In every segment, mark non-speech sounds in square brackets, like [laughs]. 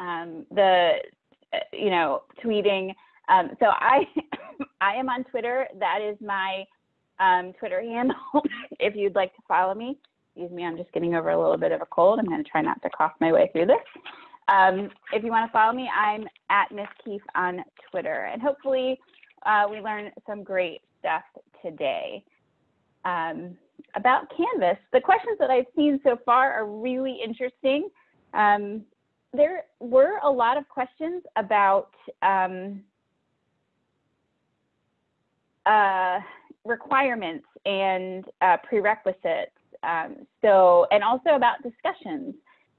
um, the, uh, you know, tweeting. Um, so I, [laughs] I am on Twitter. That is my um, Twitter handle. [laughs] if you'd like to follow me, excuse me, I'm just getting over a little bit of a cold. I'm going to try not to cough my way through this. Um, if you want to follow me, I'm at Miss Keefe on Twitter, and hopefully uh, we learn some great stuff today. Um, about Canvas, the questions that I've seen so far are really interesting. Um, there were a lot of questions about um, uh, requirements and uh, prerequisites. Um, so, and also about discussions.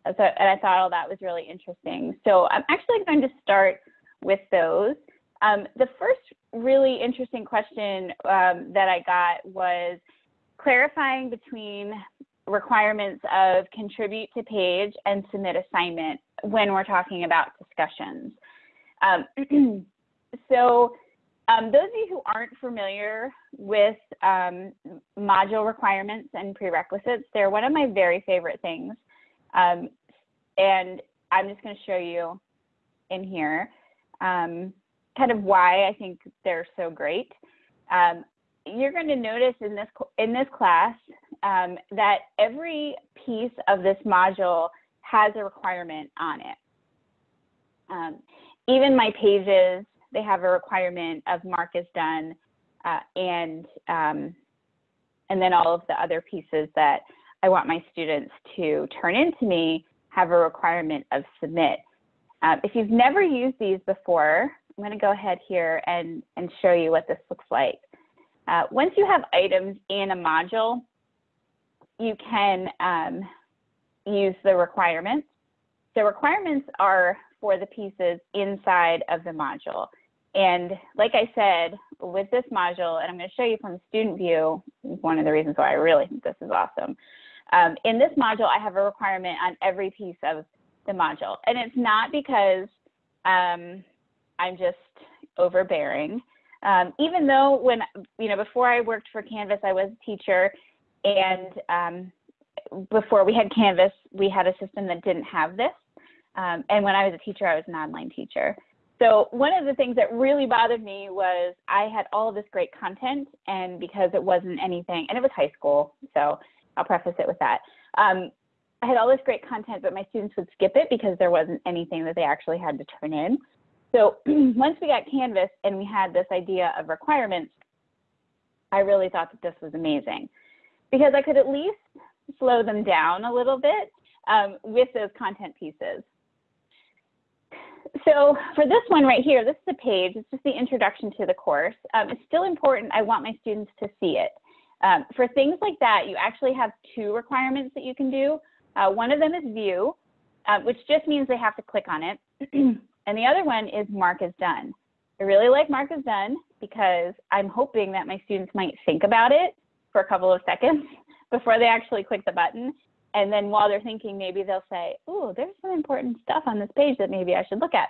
So, and I thought all that was really interesting. So I'm actually going to start with those. Um, the first really interesting question um, that I got was clarifying between requirements of contribute to page and submit assignment when we're talking about discussions. Um, [clears throat] so um, those of you who aren't familiar with um, module requirements and prerequisites, they're one of my very favorite things. Um, and I'm just going to show you in here um, kind of why I think they're so great. Um, you're going to notice in this in this class um, that every piece of this module has a requirement on it. Um, even my pages, they have a requirement of mark is done, uh, and um, and then all of the other pieces that I want my students to turn into me have a requirement of submit. Uh, if you've never used these before, I'm going to go ahead here and, and show you what this looks like. Uh, once you have items in a module, you can um, use the requirements. The requirements are for the pieces inside of the module. And like I said, with this module, and I'm going to show you from student view, one of the reasons why I really think this is awesome. Um, in this module, I have a requirement on every piece of the module. And it's not because um, I'm just overbearing. Um, even though when, you know, before I worked for Canvas, I was a teacher and um, before we had Canvas, we had a system that didn't have this. Um, and when I was a teacher, I was an online teacher. So one of the things that really bothered me was I had all of this great content and because it wasn't anything, and it was high school, so I'll preface it with that. Um, I had all this great content, but my students would skip it because there wasn't anything that they actually had to turn in. So [clears throat] once we got Canvas and we had this idea of requirements, I really thought that this was amazing because I could at least slow them down a little bit um, with those content pieces. So for this one right here, this is a page, it's just the introduction to the course. Um, it's still important, I want my students to see it. Um, for things like that, you actually have two requirements that you can do. Uh, one of them is view, uh, which just means they have to click on it. [clears throat] And the other one is mark is done. I really like mark is done because I'm hoping that my students might think about it for a couple of seconds [laughs] before they actually click the button. And then while they're thinking, maybe they'll say, oh, there's some important stuff on this page that maybe I should look at.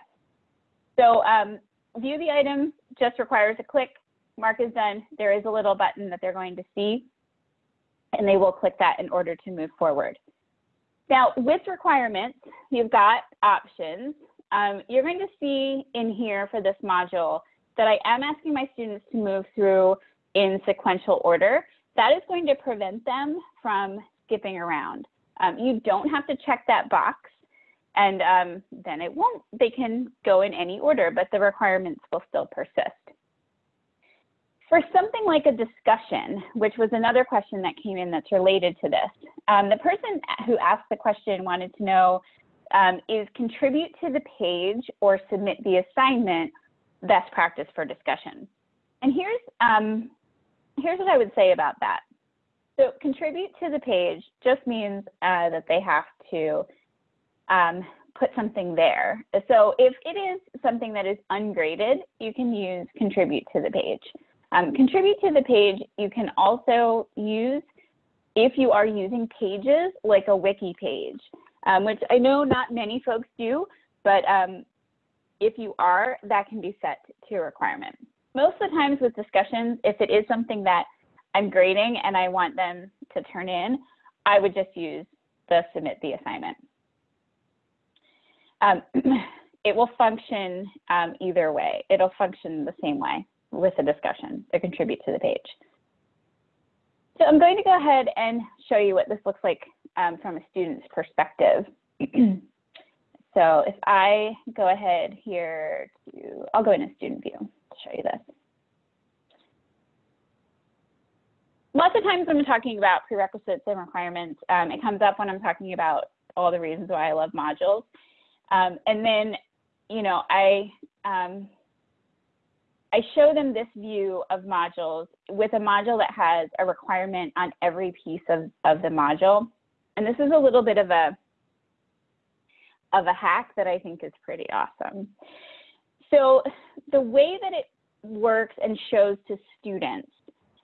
So um, view the item just requires a click. Mark is done. There is a little button that they're going to see, and they will click that in order to move forward. Now, with requirements, you've got options. Um, you're going to see in here for this module that I am asking my students to move through in sequential order. That is going to prevent them from skipping around. Um, you don't have to check that box and um, then it won't, they can go in any order, but the requirements will still persist. For something like a discussion, which was another question that came in that's related to this, um, the person who asked the question wanted to know um, is contribute to the page or submit the assignment best practice for discussion. And here's, um, here's what I would say about that. So contribute to the page just means uh, that they have to um, put something there. So if it is something that is ungraded, you can use contribute to the page. Um, contribute to the page, you can also use if you are using pages like a wiki page um, which I know not many folks do, but um, if you are, that can be set to a requirement. Most of the times with discussions, if it is something that I'm grading and I want them to turn in, I would just use the submit the assignment. Um, [clears throat] it will function um, either way. It'll function the same way with a discussion to contribute to the page. So I'm going to go ahead and show you what this looks like um, from a student's perspective. [clears throat] so if I go ahead here to, I'll go into student view to show you this. Lots of times when I'm talking about prerequisites and requirements, um, it comes up when I'm talking about all the reasons why I love modules. Um, and then, you know, I, um, I show them this view of modules with a module that has a requirement on every piece of, of the module. And this is a little bit of a, of a hack that I think is pretty awesome. So the way that it works and shows to students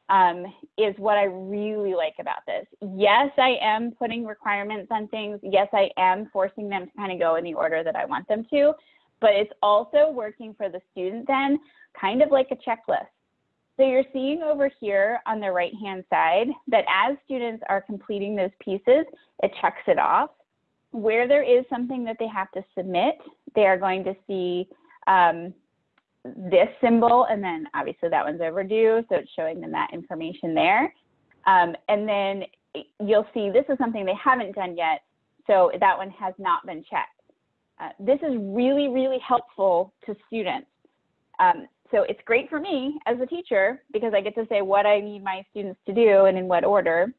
um, is what I really like about this. Yes, I am putting requirements on things. Yes, I am forcing them to kind of go in the order that I want them to, but it's also working for the student then, kind of like a checklist. So you're seeing over here on the right-hand side that as students are completing those pieces, it checks it off. Where there is something that they have to submit, they are going to see um, this symbol, and then obviously that one's overdue, so it's showing them that information there. Um, and then you'll see this is something they haven't done yet, so that one has not been checked. Uh, this is really, really helpful to students. Um, so it's great for me as a teacher because I get to say what I need my students to do and in what order.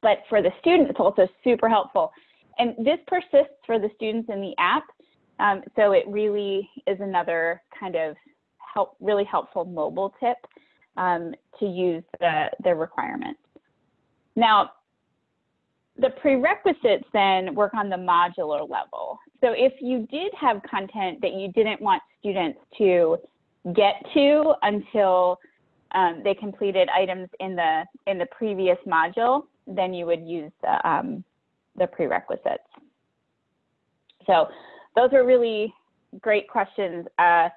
But for the student, it's also super helpful. And this persists for the students in the app. Um, so it really is another kind of help, really helpful mobile tip um, to use the, the requirements. Now, the prerequisites then work on the modular level. So if you did have content that you didn't want students to get to until um, they completed items in the in the previous module, then you would use the, um, the prerequisites. So those are really great questions. Uh,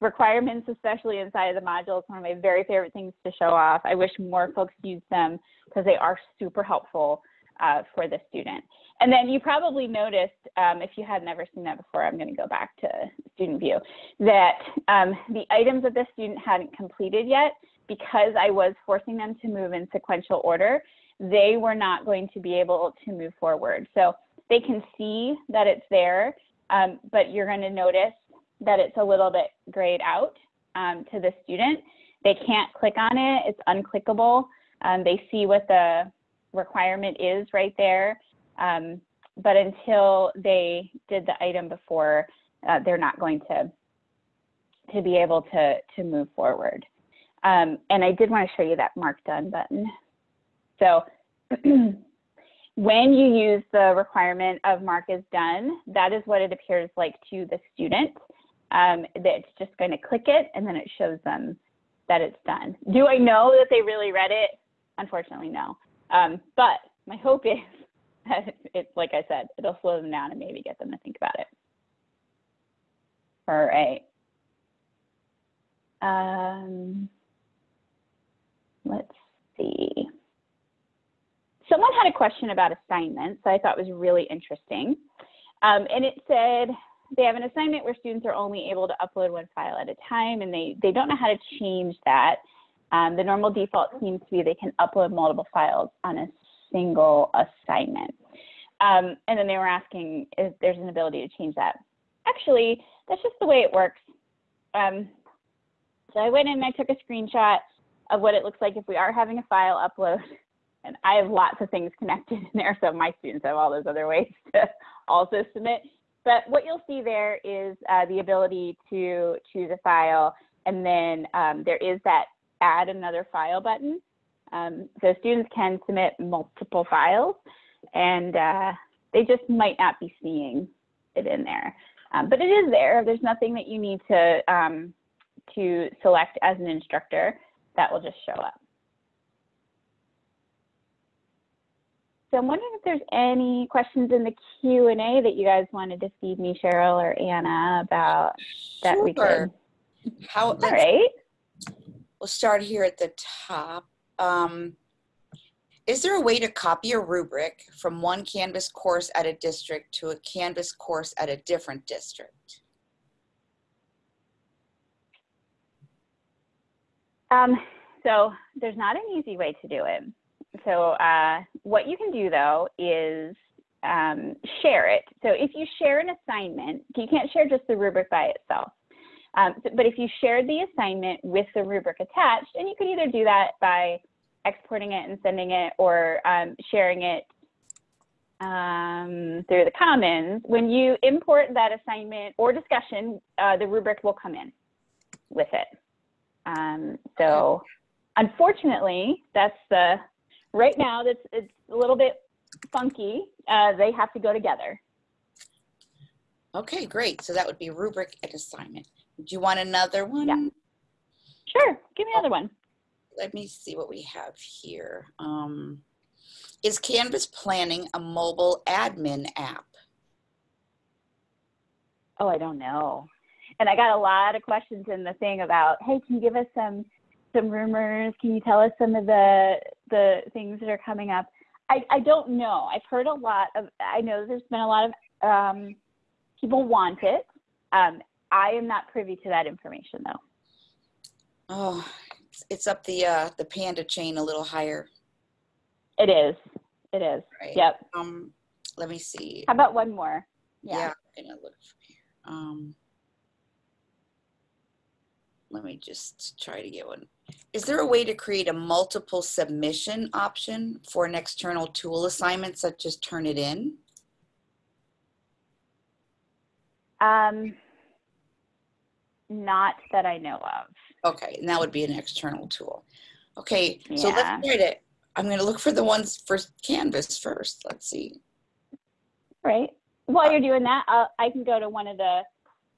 requirements, especially inside of the modules, one of my very favorite things to show off. I wish more folks used them because they are super helpful uh, for the student. And then you probably noticed, um, if you had never seen that before, I'm going to go back to student view, that um, the items that the student hadn't completed yet, because I was forcing them to move in sequential order, they were not going to be able to move forward. So they can see that it's there, um, but you're going to notice that it's a little bit grayed out um, to the student. They can't click on it. It's unclickable. Um, they see what the requirement is right there. Um, but until they did the item before, uh, they're not going to, to be able to, to move forward. Um, and I did want to show you that mark done button. So [clears throat] when you use the requirement of mark is done, that is what it appears like to the student. Um, that's just going to click it and then it shows them that it's done. Do I know that they really read it? Unfortunately, no. Um, but my hope is [laughs] that it's like I said, it'll slow them down and maybe get them to think about it. All right. Um, let's see. Someone had a question about assignments that I thought was really interesting. Um, and it said they have an assignment where students are only able to upload one file at a time and they, they don't know how to change that. Um, the normal default seems to be they can upload multiple files on a single assignment. Um, and then they were asking if there's an ability to change that. Actually, that's just the way it works. Um, so I went in and I took a screenshot of what it looks like if we are having a file upload. [laughs] And I have lots of things connected in there, so my students have all those other ways [laughs] to also submit. But what you'll see there is uh, the ability to choose a file, and then um, there is that add another file button. Um, so students can submit multiple files and uh, they just might not be seeing it in there. Um, but it is there. There's nothing that you need to, um, to select as an instructor that will just show up. So I'm wondering if there's any questions in the Q&A that you guys wanted to feed me, Cheryl or Anna, about that sure. we could. How, All right. We'll start here at the top. Um, Is there a way to copy a rubric from one Canvas course at a district to a Canvas course at a different district? Um, so there's not an easy way to do it. So uh, what you can do though is um, share it. So if you share an assignment, you can't share just the rubric by itself. Um, but if you shared the assignment with the rubric attached, and you could either do that by exporting it and sending it or um, sharing it um, through the Commons, when you import that assignment or discussion, uh, the rubric will come in with it. Um, so unfortunately, that's the, right now, that's, it's a little bit funky. Uh, they have to go together. Okay, great. So that would be rubric and assignment. Do you want another one? Yeah. Sure, give me another one. Let me see what we have here. Um, is Canvas planning a mobile admin app? Oh, I don't know. And I got a lot of questions in the thing about, hey, can you give us some some rumors? Can you tell us some of the the things that are coming up? I, I don't know. I've heard a lot of. I know there's been a lot of um, people want it. Um, I am not privy to that information though. Oh, it's, it's up the uh, the panda chain a little higher. It is. It is. Right. Yep. Um, let me see. How about one more? Yeah, I'm gonna look from here. Um, let me just try to get one. Is there a way to create a multiple submission option for an external tool assignment such as Turnitin? Um, not that I know of. Okay, and that would be an external tool. Okay, so Yeah. let's try to, I'm gonna look for the ones for Canvas first. Let's see. Right. While you're doing that, I'll, I can go to one of the,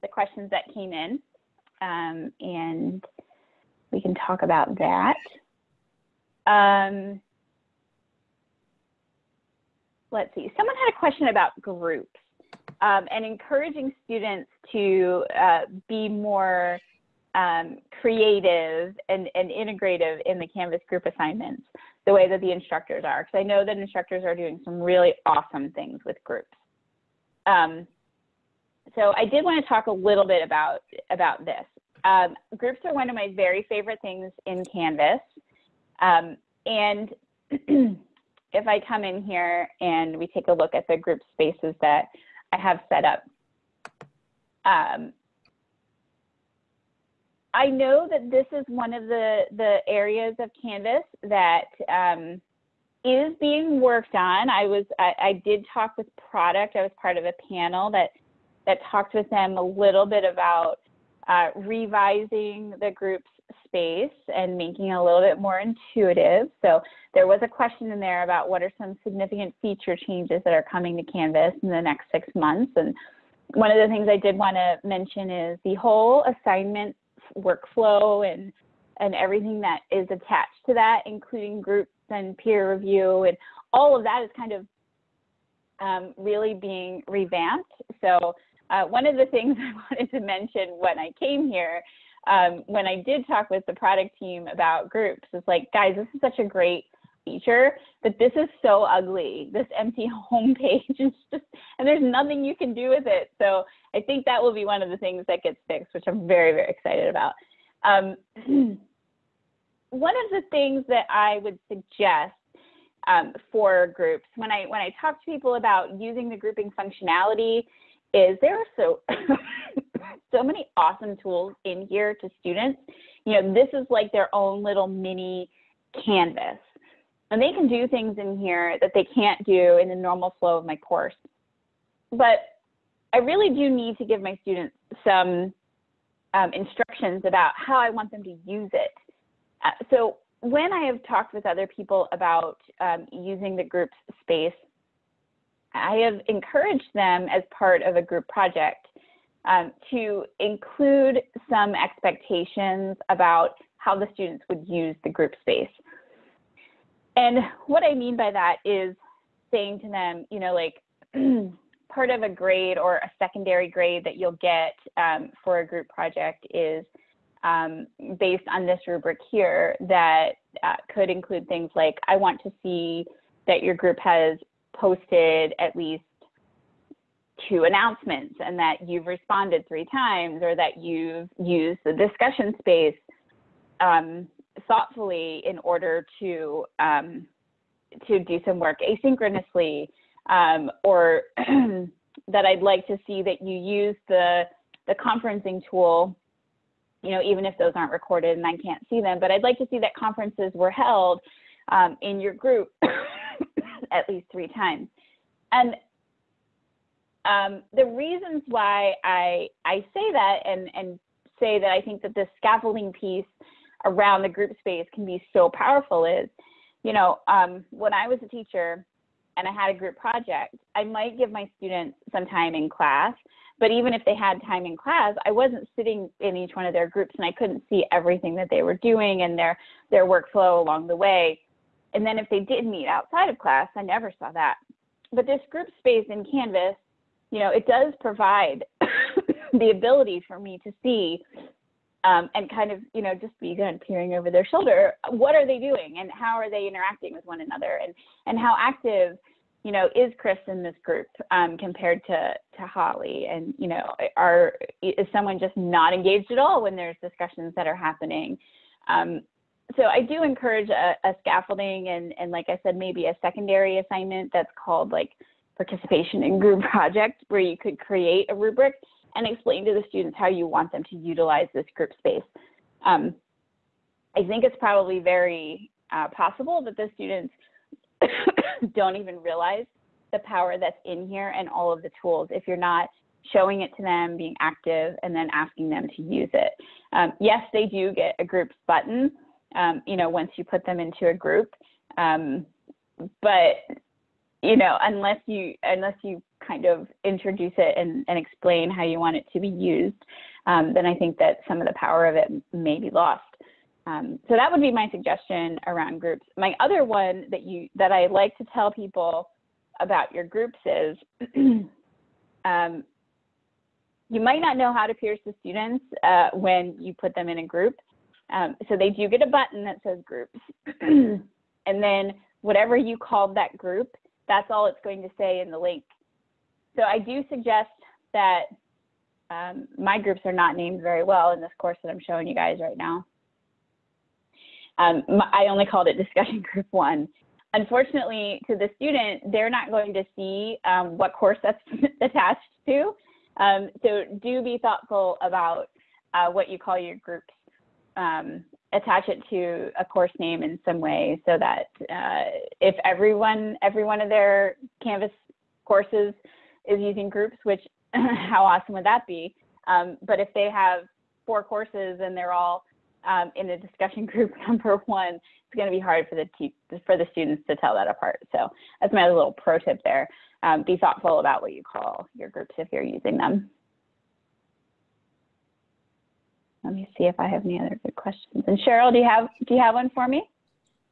the questions that came in um, and we can talk about that. Um, let's see. Someone had a question about groups um, and encouraging students to uh, be more um, creative and, and integrative in the Canvas group assignments the way that the instructors are. Because I know that instructors are doing some really awesome things with groups. Um, so I did want to talk a little bit about, about this. Um, groups are one of my very favorite things in Canvas. Um, and [clears throat] if I come in here and we take a look at the group spaces that I have set up, um, I know that this is one of the, the areas of Canvas that um, is being worked on. I was I, I did talk with product. I was part of a panel that that talked with them a little bit about uh, revising the group's space and making it a little bit more intuitive. So there was a question in there about what are some significant feature changes that are coming to Canvas in the next six months. And one of the things I did want to mention is the whole assignment workflow and and everything that is attached to that, including groups and peer review and all of that is kind of um, really being revamped. So uh, one of the things [laughs] I wanted to mention when I came here, um, when I did talk with the product team about groups, it's like, guys, this is such a great feature, but this is so ugly. This empty [laughs] homepage is just, and there's nothing you can do with it. So I think that will be one of the things that gets fixed, which I'm very, very excited about. Um, [clears throat] one of the things that I would suggest um, for groups when I when I talk to people about using the grouping functionality is there are so so many awesome tools in here to students. You know, this is like their own little mini canvas. And they can do things in here that they can't do in the normal flow of my course. But I really do need to give my students some um, instructions about how I want them to use it. Uh, so when I have talked with other people about um, using the group space, I have encouraged them as part of a group project um, to include some expectations about how the students would use the group space. And what I mean by that is saying to them, you know, like [clears throat] part of a grade or a secondary grade that you'll get um, for a group project is um, based on this rubric here that uh, could include things like, I want to see that your group has posted at least two announcements and that you've responded three times or that you've used the discussion space um, thoughtfully in order to um, to do some work asynchronously um, or [clears throat] that I'd like to see that you use the the conferencing tool you know even if those aren't recorded and I can't see them but I'd like to see that conferences were held um, in your group [coughs] at least three times. And um, the reasons why I I say that and and say that I think that the scaffolding piece around the group space can be so powerful is, you know, um, when I was a teacher and I had a group project, I might give my students some time in class, but even if they had time in class, I wasn't sitting in each one of their groups and I couldn't see everything that they were doing and their their workflow along the way. And then if they did meet outside of class, I never saw that. But this group space in Canvas you know, it does provide [coughs] the ability for me to see um, and kind of, you know, just be of peering over their shoulder. What are they doing and how are they interacting with one another and, and how active, you know, is Chris in this group um, compared to, to Holly? And, you know, are, is someone just not engaged at all when there's discussions that are happening? Um, so I do encourage a, a scaffolding and, and like I said, maybe a secondary assignment that's called like participation in group [laughs] project where you could create a rubric and explain to the students how you want them to utilize this group space. Um, I think it's probably very uh, possible that the students [coughs] don't even realize the power that's in here and all of the tools if you're not showing it to them, being active, and then asking them to use it. Um, yes, they do get a groups button, um, you know, once you put them into a group. Um, but you know, unless you unless you kind of introduce it and, and explain how you want it to be used, um, then I think that some of the power of it may be lost. Um, so that would be my suggestion around groups. My other one that you that I like to tell people about your groups is [clears throat] um, you might not know how to pierce the students uh, when you put them in a group. Um, so they do get a button that says groups. [clears throat] and then whatever you called that group, that's all it's going to say in the link. So I do suggest that um, my groups are not named very well in this course that I'm showing you guys right now. Um, I only called it [laughs] discussion group one. Unfortunately, to the student, they're not going to see um, what course that's [laughs] attached to. Um, so do be thoughtful about uh, what you call your groups um, attach it to a course name in some way so that uh, if everyone, every one of their Canvas courses is using groups, which [laughs] how awesome would that be? Um, but if they have four courses and they're all um, in a discussion [laughs] group number one, it's going to be hard for the for the students to tell that apart. So that's my little pro tip there. Um, be thoughtful about what you call your groups if you're using them. Let me see if I have any other good questions. And Cheryl, do you have do you have one for me?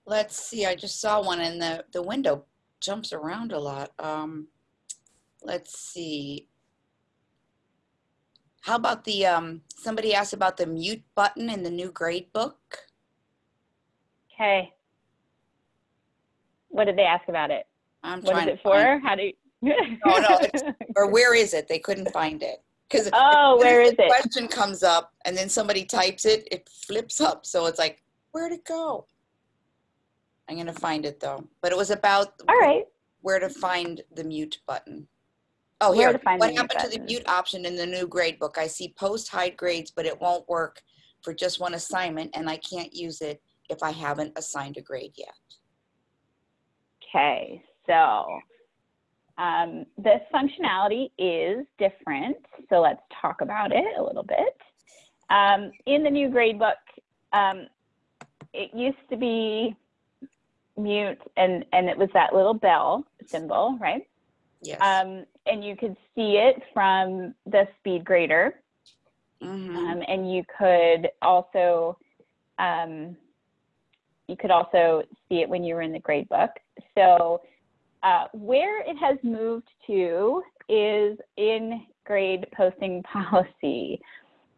Let's see. I just saw one, and the the window jumps around a lot. Um, let's see. How about the um, somebody asked about the mute button in the new grade book? Okay. What did they ask about it? I'm what trying is it for? How do you? no, no, [laughs] or where is it? They couldn't find it. Because oh, where is it? Question comes up, and then somebody types it. It flips up, so it's like, where'd it go? I'm gonna find it though. But it was about all right where to find the mute button. Oh, where here. what happened to the mute option in the new grade book? I see post hide grades, but it won't work for just one assignment, and I can't use it if I haven't assigned a grade yet. Okay, so um, this functionality is different, so let's talk about it a little bit. Um, in the new gradebook, um, it used to be mute and, and it was that little bell symbol, right? Yes. Um, and you could see it from the speed grader. Mm -hmm. um, and you could also um, you could also see it when you were in the gradebook. So uh, where it has moved to is in grade posting [laughs] policy.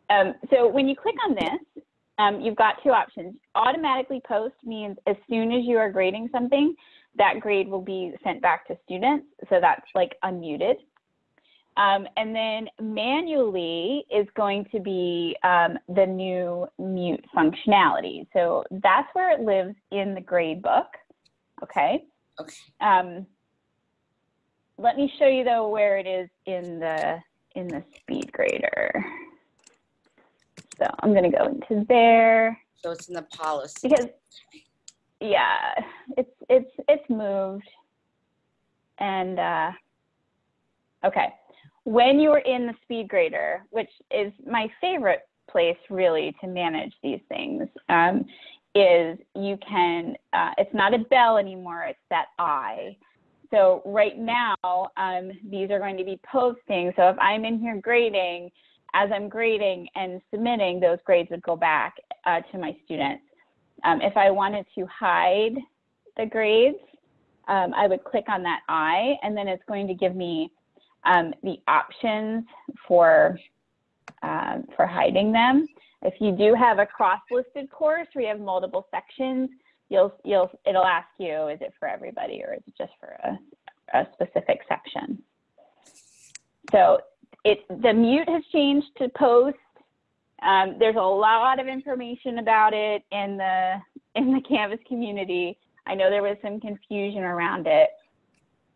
Um, so when you click on this, um, you've got two options. Automatically post means as soon as you are grading something, that grade will be sent back to students. So that's like unmuted. Um, and then manually is going to be um, the new mute functionality. So that's where it lives in the grade book. Okay. Okay. Um, let me show you though where it is in the in the speed grader. So I'm going to go into there So it's in the policy. because yeah, it's it's it's moved. And uh, okay, when you're in the speed grader, which is my favorite place really to manage these things, um, is you can. Uh, it's not a bell anymore; it's that I. So right now, um, these are going to be posting. So if I'm in here grading, as I'm grading and submitting, those grades would go back uh, to my students. Um, if I wanted to hide the grades, um, I would click on that I, and then it's going to give me um, the options for um, for hiding them. If you do have a cross-listed course where you have multiple sections, you'll you'll it'll ask you, is it for everybody or is it just for a, a specific section? So it the mute has changed to post. Um, there's a lot of information about it in the in the Canvas community. I know there was some confusion around it,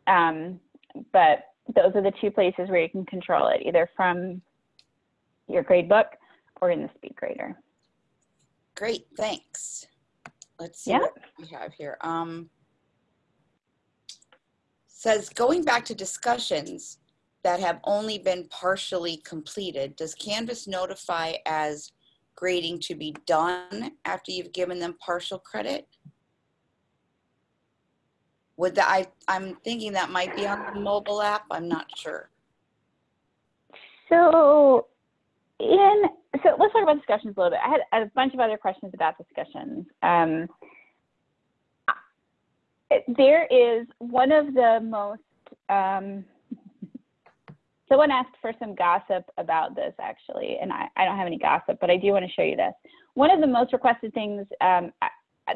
um, but those are the two places where you can control it, either from your gradebook or in the speed grader. Great, thanks. Let's see Yeah. what we have here. Um, says going back to discussions that have only been partially completed, does Canvas notify as grading to be done after you've given them partial credit? Would that, I, I'm thinking that might be on the mobile app. I'm not sure. So so let's talk about discussions a little bit. I had a bunch of other questions about discussions. Um, there is one of the most um, [laughs] someone asked for some gossip about this actually, and I, I don't have any gossip, but I do want to show you this. One of the most requested things um,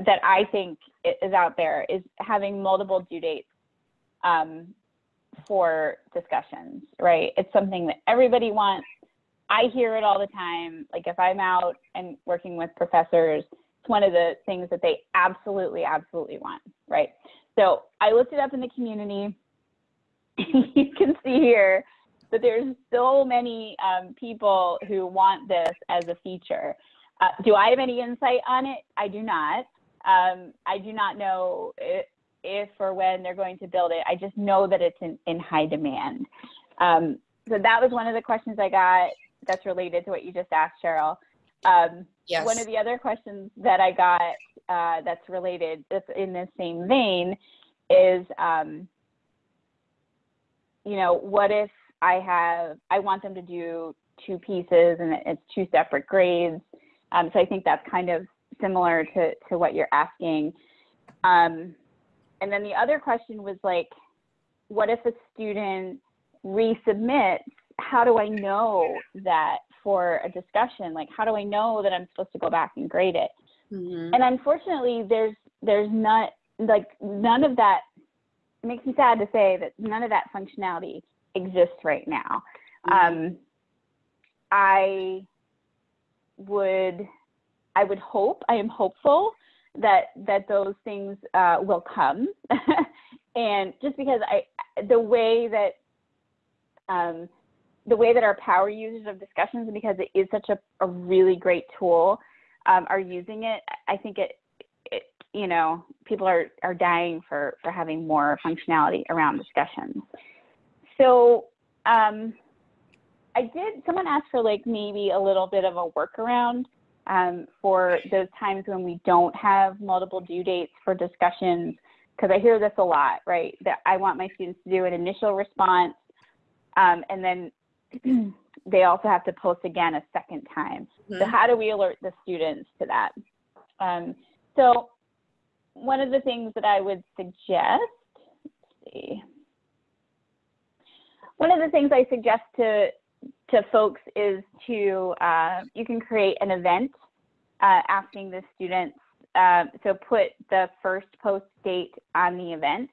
that I think is out there is having multiple due dates um, for discussions, right? It's something that everybody wants. I hear it all the time. Like if I'm out and working with professors, it's one of the things that they absolutely, absolutely want, right? So I looked it up in the community. [laughs] you can see here that there's so many um, people who want this as a feature. Uh, do I have any insight on it? I do not. Um, I do not know if, if or when they're going to build it. I just know that it's in, in high demand. Um, so that was one of the questions I got that's related to what you just asked, Cheryl. Um, Yes. One of the other questions that I got uh, that's related, that's in the same vein, is, um, you know, what if I have, I want them to do two pieces and it's two separate grades. Um, so I think that's kind of similar to, to what you're asking. Um, and then the other question was like, what if a student resubmits? How do I know that for a discussion? Like, how do I know that I'm supposed to go back and grade it? Mhm. and unfortunately there's there's not like none of that it makes me sad to say that none of that functionality exists right now um, i would i would hope i am hopeful that that those things uh, will come [laughs] and just because i the way that um, the way that our power users of discussions because it is such a, a really great tool um, are using it, I think it, it, you know, people are, are dying for, for having more functionality around discussions. So um, I did, someone asked for like maybe a little bit of a workaround um, for those times when we don't have multiple due dates for discussions, because I hear this a lot, right? That I want my students to do an initial response um, and then [clears throat] they also have to post again a second time. So Mhm. how do we alert the students to that? Um, so one of the things that I would suggest, let's see, one of the things I suggest to to folks is to uh, you can create an event uh, asking the students, uh, so put the first post date on the event.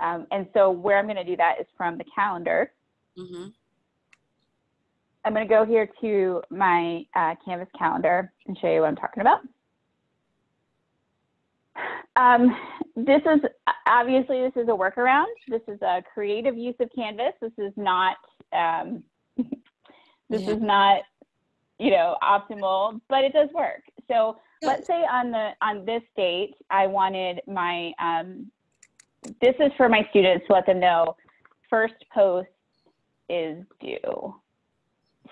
Um, and so where I'm going to do that is from the calendar. Mhm. I'm going to go here to my uh, Canvas calendar and show you what I'm talking about. Um, this is obviously this is a workaround. This is a creative use of Canvas. This is not um, [laughs] this Yeah. is not you know optimal, but it does work. So let's say on the on this date, I wanted my um, this is for my students to let them know first post is due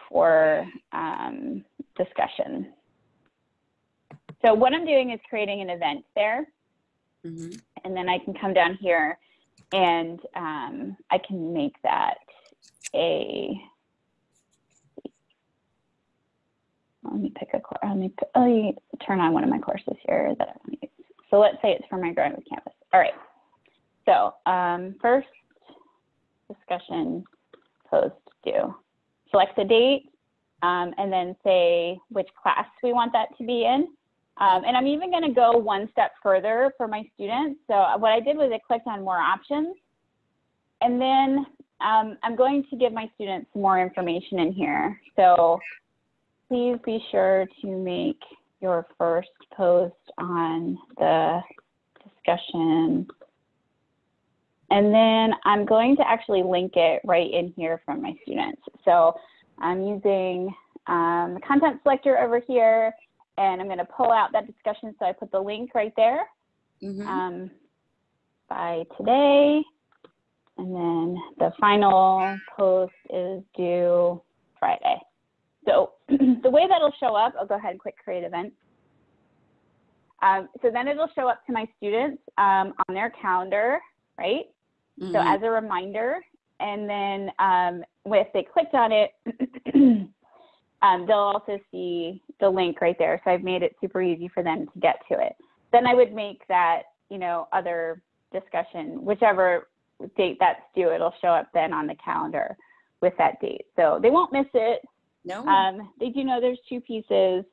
for um, discussion. So what I'm doing is creating an event there, Mhm. and then I can come down here and um, I can make that a. Let me pick a course. Let me, let me turn on one of my courses here that I want to use. So let's say it's for my Growing with Canvas. All right. So um, first discussion post due. Select the date um, and then say which class we want that to be in. Um, and I'm even going to go one step further for my students. So what I did was I clicked on more options. And then um, I'm going to give my students more information in here. So please be sure to make your first post on the discussion. And then I'm going to actually link it right in here from my students. So I'm using um, the content selector over here, and I'm going to pull out that discussion. So I put the link right there Mhm. um, by today. And then the final post is due Friday. So [clears throat] the way that'll show up, I'll go ahead and click create event. Um, so then it'll show up to my students um, on their calendar, right? So Mhm. as a reminder, and then um, if they clicked on it, [clears throat] um, they'll also see the link right there. So I've made it super easy for them to get to it. Then I would make that, you know, other discussion, whichever date that's due, it'll show up then on the calendar with that date. So they won't miss it. No. Um, they do know there's two pieces.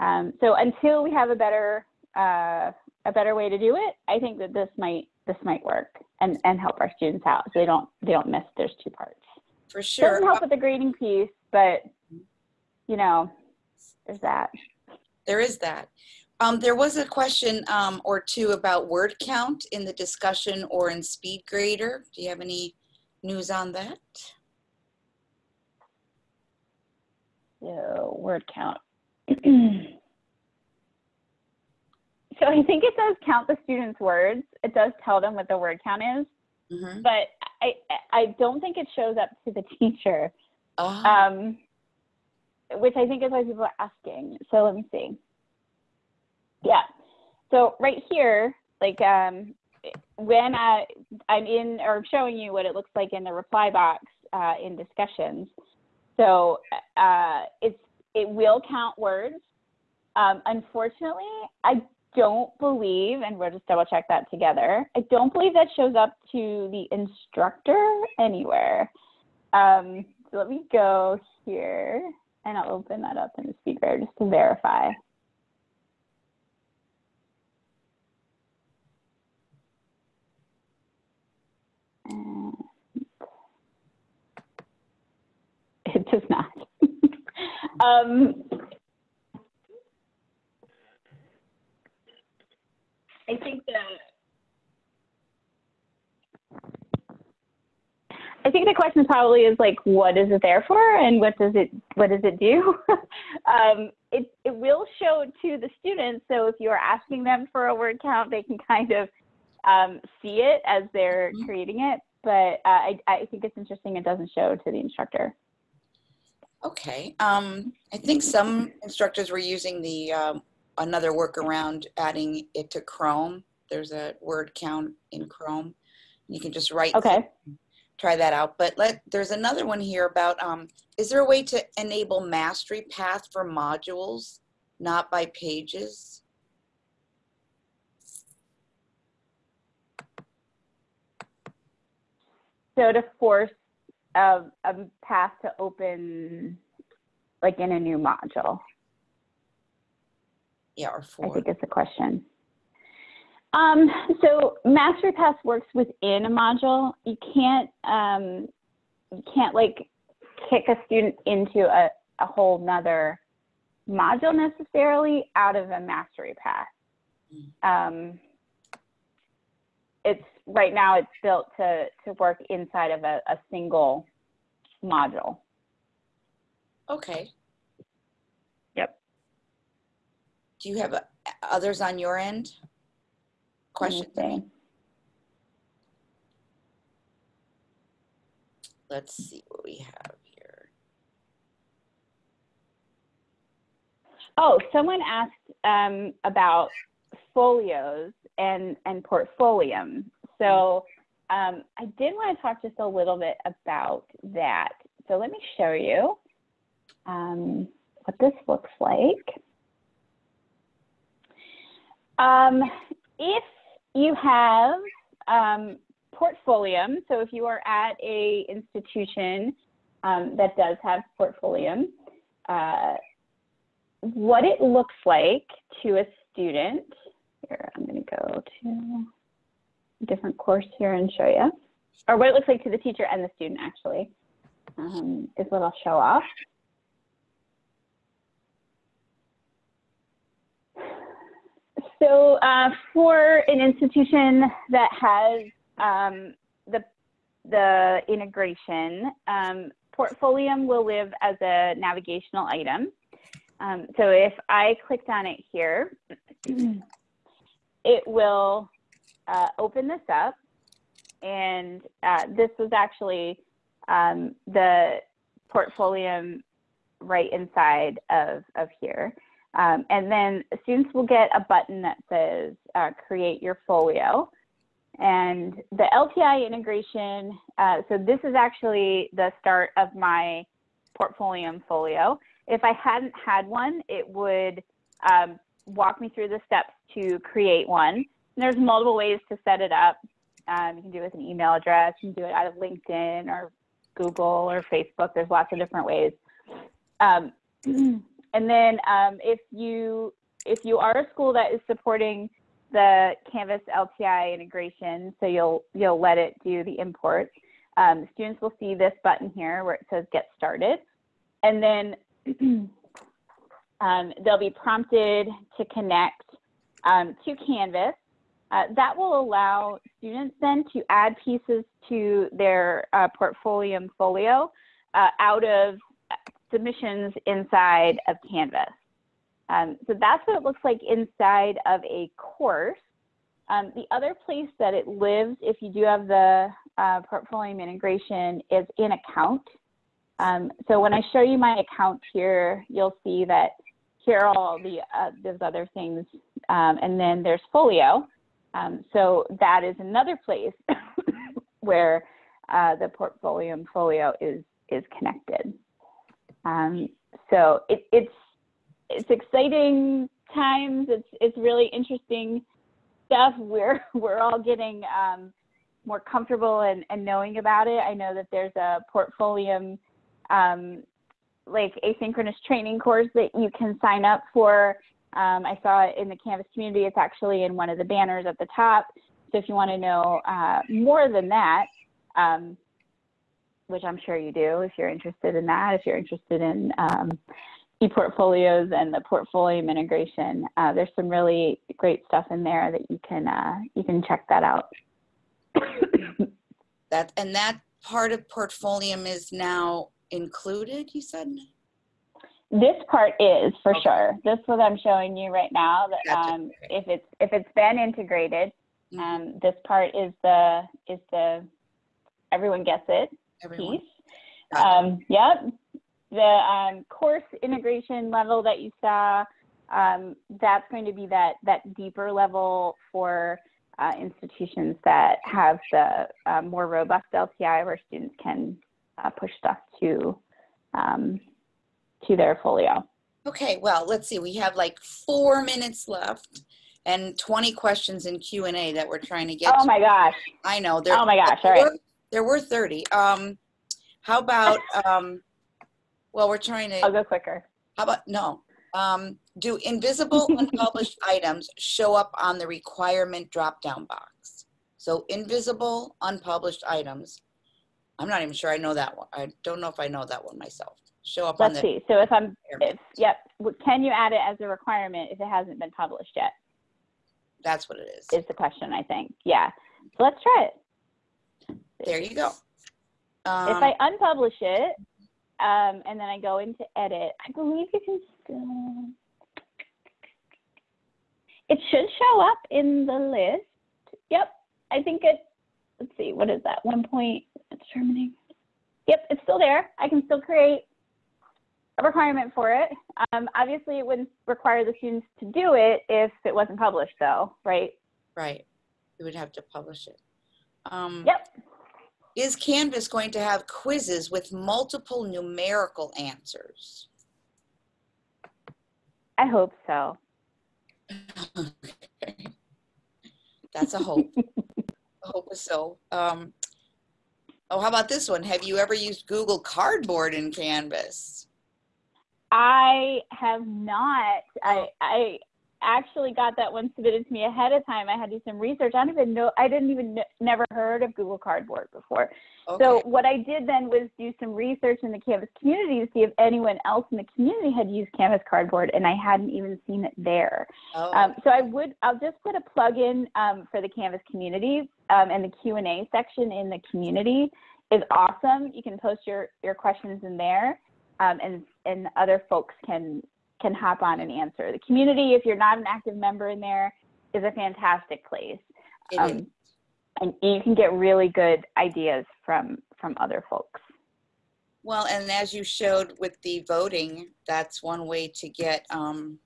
Um, so until we have a better uh, a better way to do it, I think that this might this might work and, and help our students out so they don't they don't miss there's two parts. For sure. Doesn't help with the grading piece, but you know, there's that. There is that. Um, there was a question um, or two about word count in the discussion or in Speed Grader. Do you have any news on that? So word count. [clears throat] so I think it does count the students' words. It does tell them what the word count is, Mhm. but I I don't think it shows up to the teacher. Ah, um, which I think is why people are asking. So let me see. Yeah. So right here, like um, when I, I'm in or showing you what it looks like in the reply box uh, in discussions. So uh, it's it will count words. Um, unfortunately, I don't believe, and we'll just double check that together. I don't believe that shows up to the instructor anywhere. Um, so let me go here and I'll open that up in the speaker just to verify. [laughs] It does not. [laughs] um, I think the I think the question probably is like, what is it there for, and what does it what does it do? [laughs] um, it it will show to the students. So if you're asking them for a word count, they can kind of um, see it as they're Mhm. creating it. But uh, I I think it's interesting. It doesn't show to the instructor. okay. Um, I think some instructors were using the um, another workaround, adding it to Chrome. There's a word count in Chrome. You can just write Okay. try that out. But let there's another one here about um, is there a way to enable mastery path for modules, not by pages? So to force a, a path to open, like in a new module. Yeah, or four. I think it's a question. Um, so MasteryPaths works within a module. You can't, um, you can't like kick a student into a, a whole nother module necessarily out of a MasteryPaths. Um, it's right now it's built to, to work inside of a, a single module. Okay. Yep. Do you have uh, others on your end? Questions? I. Let's see what we have here. Oh, someone asked um, about folios and and portfolium. So um, I did want to talk just a little bit about that. So let me show you um, what this looks like. Um, if you have um, portfolium, so if you are at a institution um, that does have portfolium, uh, what it looks like to a student. Here, I'm going to go to a different course here and show you, or what it looks like to the teacher and the student actually, um, is what I'll show off. So uh, for an institution that has um, the, the integration, um, Portfolium will live as a navigational item. Um, so if I clicked on it here, [clears throat] it will uh, open this up. And uh, this was actually um, the Portfolium right inside of, of here. Um, and then students will get a button that says uh, create your folio. And the LTI integration, uh, so this is actually the start of my Portfolium folio. If I hadn't had one, it would um, walk me through the steps to create one. And there's multiple ways to set it up. Um, you can do it with an email address, you can do it out of LinkedIn or Google or Facebook. There's lots of different ways. Um, [clears throat] and then um, if you if you are a school that is supporting the Canvas LTI integration, so you'll you'll let it do the import. Um, students will see this button here where it says Get Started, and then [clears throat] um, they'll be prompted to connect um, to Canvas. Uh, that will allow students then to add pieces to their uh, Portfolium folio uh, out of submissions inside of Canvas. Um, so that's what it looks like inside of a course. Um, the other place that it lives, if you do have the uh, Portfolium integration, is in account. Um, so when I show you my account here, you'll see that here are all the uh, those other things, um, and then there's folio. Um, so that is another place [coughs] where uh, the Portfolium and folio is is connected. Um, so it, it's it's exciting times. It's it's really interesting stuff. [laughs] We're we're all getting um, more comfortable and, and knowing about it. I know that there's a portfolio um, like asynchronous training course that you can sign up for. Um, I saw it in the Canvas community. It's actually in one of the banners at the top. So if you want to know uh, more than that, um, which I'm sure you do if you're interested in that, if you're interested in um, e-portfolios and the Portfolium integration, uh, there's some really great stuff in there that you can uh, you can check that out. [coughs] That, and that part of Portfolium is now included, you said? This part is for Okay. sure. This what I'm showing you right now. That Gotcha. um, if it's if it's been integrated, Mhm. um, this part is the is the everyone gets it Everyone. piece. Um, yep. The um, course integration level that you saw, um, that's going to be that that deeper level for uh, institutions that have the uh, more robust LTI where students can uh, push stuff to um, to their folio. Okay, well, let's see. We have like four minutes left and 20 questions in Q&A that we're trying to get Oh to. my gosh. I know. There, Oh my gosh. All right. There were 30. Um, how about, um, well, we're trying to. I'll go quicker. how about, no, Um, do invisible [laughs] unpublished items show up on the requirement drop-down box? So invisible unpublished items. I'm not even sure I know that one. I don't know if I know that one myself. Show up on the. Let's see. So if I'm, if, yep, can you add it as a requirement if it hasn't been published yet? That's what it is. Is the question, I think. Yeah. So let's try it. There you go. If Um, I unpublish it, um, and then I go into edit, I believe you can still. It should show up in the list. Yep, I think it. Let's see, what is that? One point determining. Yep, it's still there. I can still create a requirement for it. Um, obviously, it wouldn't require the students to do it if it wasn't published, though, right? Right. You would have to publish it. Um, Yep. Is Canvas going to have quizzes with multiple numerical answers? I hope so. [laughs] That's a hope. I [laughs] hope so. Um, oh, how about this one? Have you ever used Google Cardboard in Canvas? I have not. I I actually got that one submitted to me ahead of time. I had to do some research. I don't even know. I didn't even never heard of Google Cardboard before. Okay. So what I did then was do some research in the Canvas community to see if anyone else in the community had used Canvas Cardboard, and I hadn't even seen it there. oh, Um, so I would, I'll just put a plug in um, for the Canvas community, um, and the Q and A section in the community is awesome. You can post your your questions in there, um, and and other folks can can hop on and answer. The community, if you're not an active member in there, is a fantastic place, um, and you can get really good ideas from from other folks. Well, and as you showed with the voting, that's one way to get um,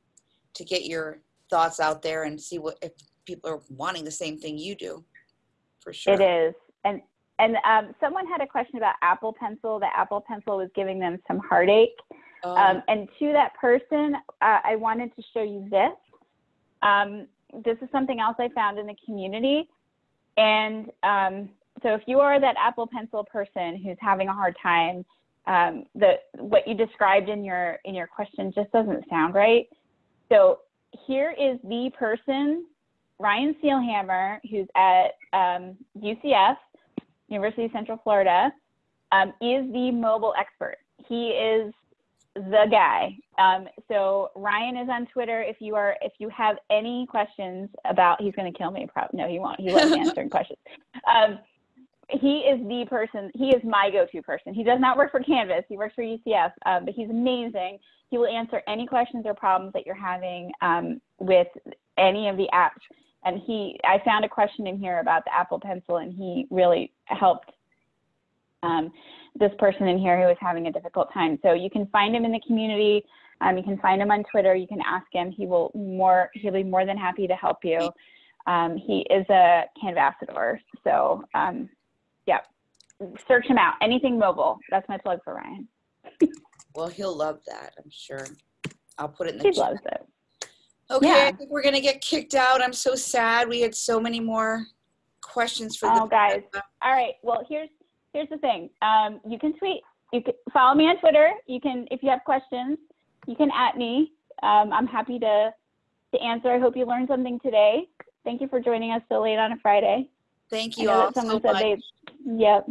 to get your thoughts out there and see what if people are wanting the same thing you do. For sure. It is. And and um, someone had a question about Apple Pencil. The Apple Pencil was giving them some heartache. Um, Um, and to that person, uh, I wanted to show you this. Um, this is something else I found in the community. And um, so if you are that Apple Pencil person who's having a hard time, um, the what you described in your in your question just doesn't sound right. So here is the person, Ryan Seilhamer, who's at um, UCF, University of Central Florida, um, is the mobile expert. He is the guy. Um, so Ryan is on Twitter. If you are, if you have any questions about, he's going to kill me. Probably no, he won't. He loves [laughs] answering questions. Um, he is the person. He is my go-to person. He does not work for Canvas. He works for UCF, um, but he's amazing. He will answer any questions or problems that you're having um, with any of the apps. And he, I found a question in here about the Apple Pencil, and he really helped um, this person in here who is having a difficult time. So you can find him in the community. Um, you can find him on Twitter. You can ask him. He will more. He'll be more than happy to help you. Um, he is a Canvassador. So um, yeah, search him out. Anything mobile. That's my plug for Ryan. [laughs] well, he'll love that. I'm sure. I'll put it in the He chat. loves it. Okay, Yeah. I think we're gonna get kicked out. I'm so sad. We had so many more questions for Oh, guys. All right. Well, here's here's the thing. Um, you can tweet. You can follow me on Twitter. You can, if you have questions, you can at me. Um, I'm happy to to answer. I hope you learned something today. Thank you for joining us so late on a Friday. Thank you all someone so said much. they. Yep.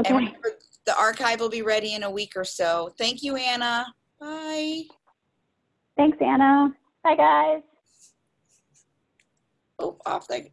Okay. remember, the archive will be ready in a week or so. Thank you, Anna. Bye. Thanks, Anna. Bye, guys. Oh, off the